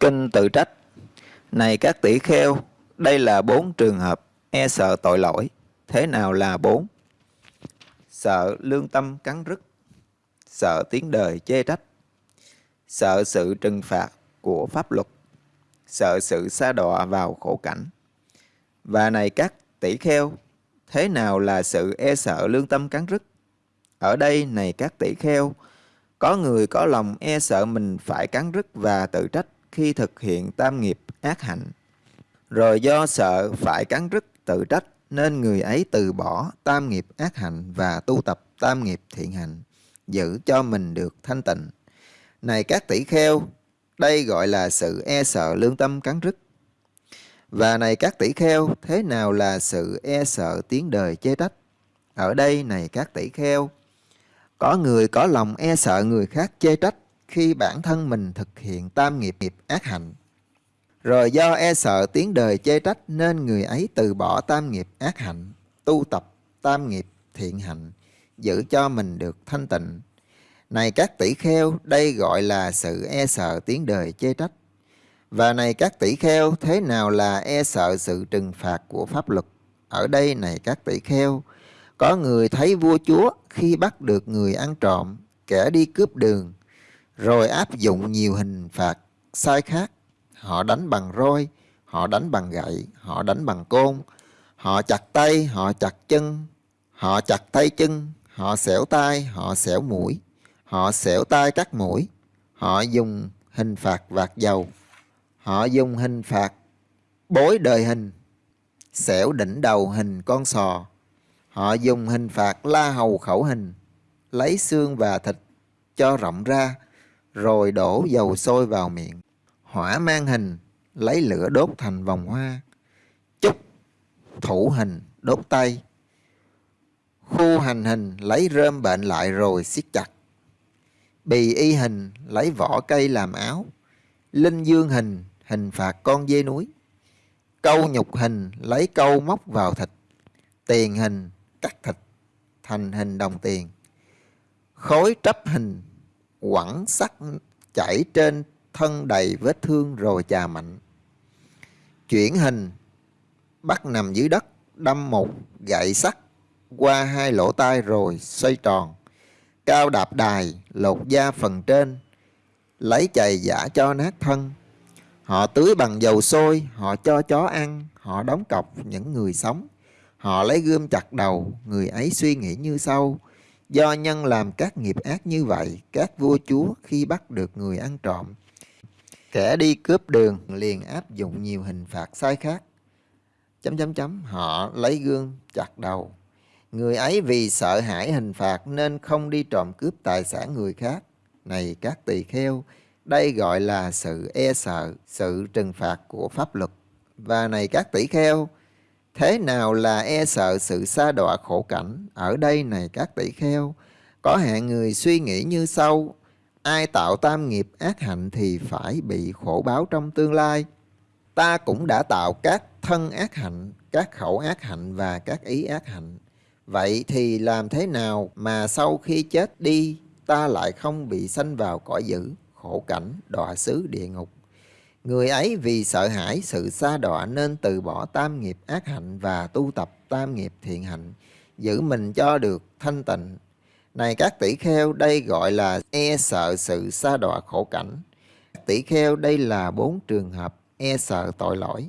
Kinh tự trách Này các tỷ kheo, đây là bốn trường hợp e sợ tội lỗi. Thế nào là bốn? Sợ lương tâm cắn rứt, sợ tiếng đời chê trách, sợ sự trừng phạt của pháp luật, sợ sự xa đọa vào khổ cảnh. Và này các tỷ kheo, thế nào là sự e sợ lương tâm cắn rứt? Ở đây này các tỷ kheo, có người có lòng e sợ mình phải cắn rứt và tự trách khi thực hiện tam nghiệp ác hạnh. Rồi do sợ phải cắn rứt tự trách nên người ấy từ bỏ tam nghiệp ác hạnh và tu tập tam nghiệp thiện hạnh giữ cho mình được thanh tịnh. Này các tỷ kheo, đây gọi là sự e sợ lương tâm cắn rứt. Và này các tỷ kheo, thế nào là sự e sợ tiếng đời chê trách? Ở đây này các tỷ kheo, có người có lòng e sợ người khác chê trách khi bản thân mình thực hiện tam nghiệp nghiệp ác hạnh. Rồi do e sợ tiếng đời chê trách nên người ấy từ bỏ tam nghiệp ác hạnh, tu tập tam nghiệp thiện hạnh, giữ cho mình được thanh tịnh. Này các tỷ kheo, đây gọi là sự e sợ tiếng đời chê trách. Và này các tỷ kheo, thế nào là e sợ sự trừng phạt của pháp luật? Ở đây này các tỷ kheo, có người thấy vua chúa khi bắt được người ăn trộm, kẻ đi cướp đường, rồi áp dụng nhiều hình phạt sai khác. Họ đánh bằng roi, họ đánh bằng gậy, họ đánh bằng côn, họ chặt tay, họ chặt chân, họ chặt tay chân, họ xẻo tay, họ xẻo mũi, họ xẻo tay cắt mũi, họ dùng hình phạt vạt dầu, họ dùng hình phạt bối đời hình, xẻo đỉnh đầu hình con sò, họ dùng hình phạt la hầu khẩu hình, lấy xương và thịt cho rộng ra, rồi đổ dầu sôi vào miệng. Hỏa mang hình, lấy lửa đốt thành vòng hoa. Chúc, thủ hình, đốt tay. Khu hành hình, lấy rơm bệnh lại rồi siết chặt. Bì y hình, lấy vỏ cây làm áo. Linh dương hình, hình phạt con dê núi. Câu nhục hình, lấy câu móc vào thịt. Tiền hình, cắt thịt, thành hình đồng tiền. Khối trấp hình, quẳng sắt chảy trên thân đầy vết thương rồi chà mạnh. Chuyển hình, bắt nằm dưới đất, đâm một gậy sắt qua hai lỗ tai rồi xoay tròn. Cao đạp đài, lột da phần trên, lấy chày giả cho nát thân. Họ tưới bằng dầu sôi, họ cho chó ăn, họ đóng cọc những người sống. Họ lấy gươm chặt đầu, người ấy suy nghĩ như sau. Do nhân làm các nghiệp ác như vậy, các vua chúa khi bắt được người ăn trộm, kẻ đi cướp đường liền áp dụng nhiều hình phạt sai khác. Chấm chấm chấm, họ lấy gương chặt đầu. Người ấy vì sợ hãi hình phạt nên không đi trộm cướp tài sản người khác. Này các tỳ kheo, đây gọi là sự e sợ, sự trừng phạt của pháp luật. Và này các tỷ kheo, Thế nào là e sợ sự xa đọa khổ cảnh? Ở đây này các tỷ kheo, có hạng người suy nghĩ như sau, ai tạo tam nghiệp ác hạnh thì phải bị khổ báo trong tương lai. Ta cũng đã tạo các thân ác hạnh, các khẩu ác hạnh và các ý ác hạnh. Vậy thì làm thế nào mà sau khi chết đi ta lại không bị sanh vào cõi dữ, khổ cảnh, đọa xứ địa ngục? Người ấy vì sợ hãi sự xa đọa nên từ bỏ tam nghiệp ác hạnh và tu tập tam nghiệp thiện hạnh, giữ mình cho được thanh tịnh. Này các tỷ kheo, đây gọi là e sợ sự xa đọa khổ cảnh. Tỷ kheo, đây là bốn trường hợp e sợ tội lỗi.